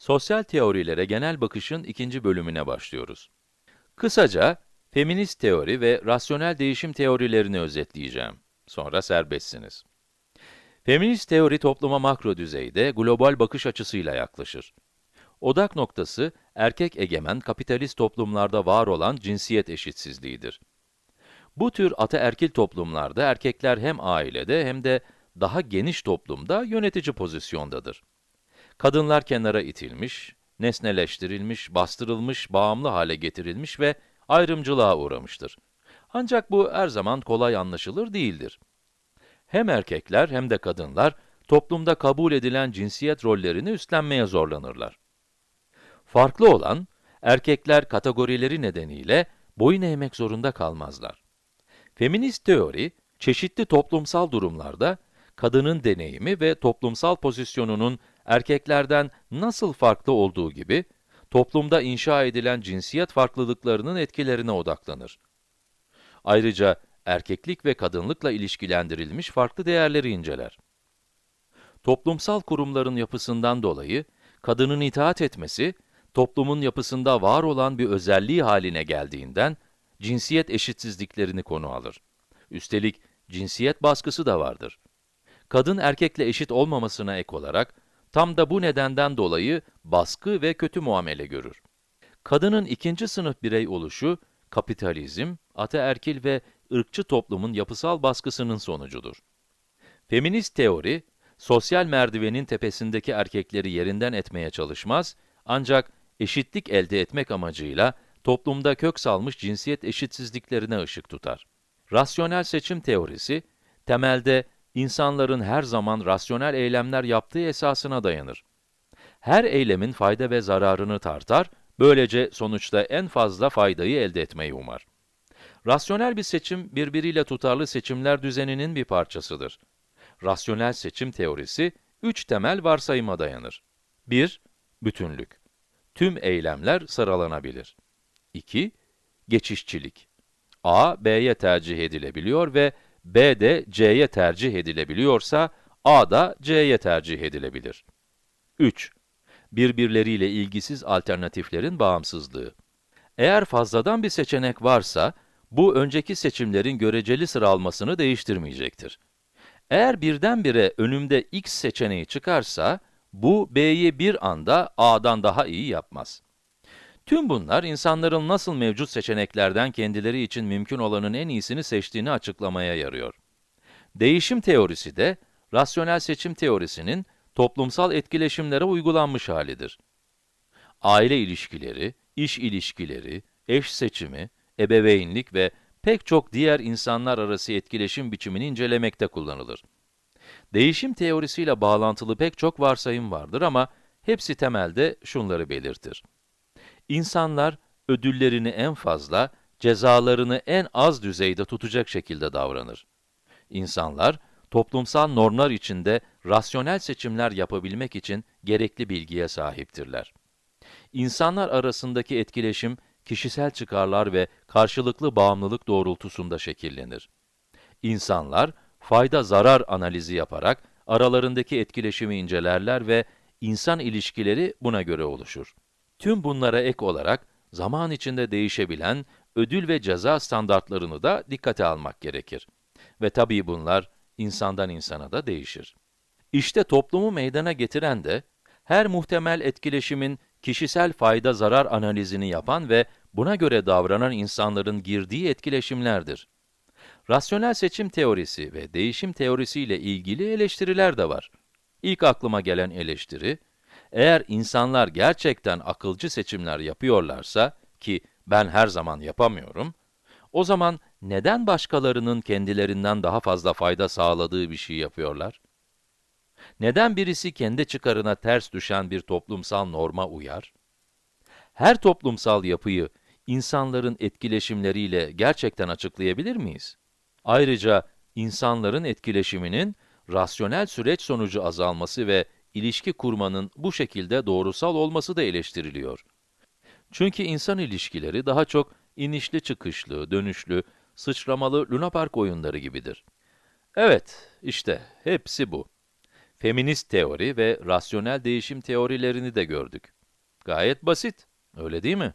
Sosyal teorilere genel bakışın ikinci bölümüne başlıyoruz. Kısaca, feminist teori ve rasyonel değişim teorilerini özetleyeceğim. Sonra serbestsiniz. Feminist teori topluma makro düzeyde global bakış açısıyla yaklaşır. Odak noktası, erkek egemen kapitalist toplumlarda var olan cinsiyet eşitsizliğidir. Bu tür ataerkil toplumlarda erkekler hem ailede hem de daha geniş toplumda yönetici pozisyondadır. Kadınlar kenara itilmiş, nesneleştirilmiş, bastırılmış, bağımlı hale getirilmiş ve ayrımcılığa uğramıştır. Ancak bu her zaman kolay anlaşılır değildir. Hem erkekler hem de kadınlar, toplumda kabul edilen cinsiyet rollerini üstlenmeye zorlanırlar. Farklı olan, erkekler kategorileri nedeniyle boyun eğmek zorunda kalmazlar. Feminist teori, çeşitli toplumsal durumlarda, kadının deneyimi ve toplumsal pozisyonunun erkeklerden nasıl farklı olduğu gibi, toplumda inşa edilen cinsiyet farklılıklarının etkilerine odaklanır. Ayrıca, erkeklik ve kadınlıkla ilişkilendirilmiş farklı değerleri inceler. Toplumsal kurumların yapısından dolayı, kadının itaat etmesi, toplumun yapısında var olan bir özelliği haline geldiğinden, cinsiyet eşitsizliklerini konu alır. Üstelik, cinsiyet baskısı da vardır. Kadın erkekle eşit olmamasına ek olarak, tam da bu nedenden dolayı baskı ve kötü muamele görür. Kadının ikinci sınıf birey oluşu, kapitalizm, ataerkil ve ırkçı toplumun yapısal baskısının sonucudur. Feminist teori, sosyal merdivenin tepesindeki erkekleri yerinden etmeye çalışmaz, ancak eşitlik elde etmek amacıyla toplumda kök salmış cinsiyet eşitsizliklerine ışık tutar. Rasyonel seçim teorisi, temelde insanların her zaman rasyonel eylemler yaptığı esasına dayanır. Her eylemin fayda ve zararını tartar, böylece sonuçta en fazla faydayı elde etmeyi umar. Rasyonel bir seçim, birbiriyle tutarlı seçimler düzeninin bir parçasıdır. Rasyonel seçim teorisi, üç temel varsayıma dayanır. 1. Bütünlük. Tüm eylemler sıralanabilir. 2. Geçişçilik. A, B'ye tercih edilebiliyor ve B de C'ye tercih edilebiliyorsa, A da C'ye tercih edilebilir. 3. Birbirleriyle ilgisiz alternatiflerin bağımsızlığı. Eğer fazladan bir seçenek varsa, bu önceki seçimlerin göreceli sıralmasını değiştirmeyecektir. Eğer birdenbire önümde x seçeneği çıkarsa, bu b'yi bir anda a'dan daha iyi yapmaz. Tüm bunlar, insanların nasıl mevcut seçeneklerden kendileri için mümkün olanın en iyisini seçtiğini açıklamaya yarıyor. Değişim teorisi de, rasyonel seçim teorisinin toplumsal etkileşimlere uygulanmış halidir. Aile ilişkileri, iş ilişkileri, eş seçimi, ebeveynlik ve pek çok diğer insanlar arası etkileşim biçimini incelemekte kullanılır. Değişim teorisiyle bağlantılı pek çok varsayım vardır ama hepsi temelde şunları belirtir. İnsanlar ödüllerini en fazla, cezalarını en az düzeyde tutacak şekilde davranır. İnsanlar, toplumsal normlar içinde rasyonel seçimler yapabilmek için gerekli bilgiye sahiptirler. İnsanlar arasındaki etkileşim, kişisel çıkarlar ve karşılıklı bağımlılık doğrultusunda şekillenir. İnsanlar, fayda-zarar analizi yaparak aralarındaki etkileşimi incelerler ve insan ilişkileri buna göre oluşur. Tüm bunlara ek olarak, zaman içinde değişebilen ödül ve ceza standartlarını da dikkate almak gerekir. Ve tabii bunlar, insandan insana da değişir. İşte toplumu meydana getiren de, her muhtemel etkileşimin kişisel fayda-zarar analizini yapan ve buna göre davranan insanların girdiği etkileşimlerdir. Rasyonel seçim teorisi ve değişim teorisi ile ilgili eleştiriler de var. İlk aklıma gelen eleştiri, eğer insanlar gerçekten akılcı seçimler yapıyorlarsa, ki ben her zaman yapamıyorum, o zaman neden başkalarının kendilerinden daha fazla fayda sağladığı bir şey yapıyorlar? Neden birisi kendi çıkarına ters düşen bir toplumsal norma uyar? Her toplumsal yapıyı insanların etkileşimleriyle gerçekten açıklayabilir miyiz? Ayrıca insanların etkileşiminin rasyonel süreç sonucu azalması ve ilişki kurmanın bu şekilde doğrusal olması da eleştiriliyor. Çünkü insan ilişkileri daha çok inişli çıkışlı, dönüşlü, sıçramalı lunapark oyunları gibidir. Evet, işte hepsi bu. feminist teori ve rasyonel değişim teorilerini de gördük. Gayet basit, öyle değil mi?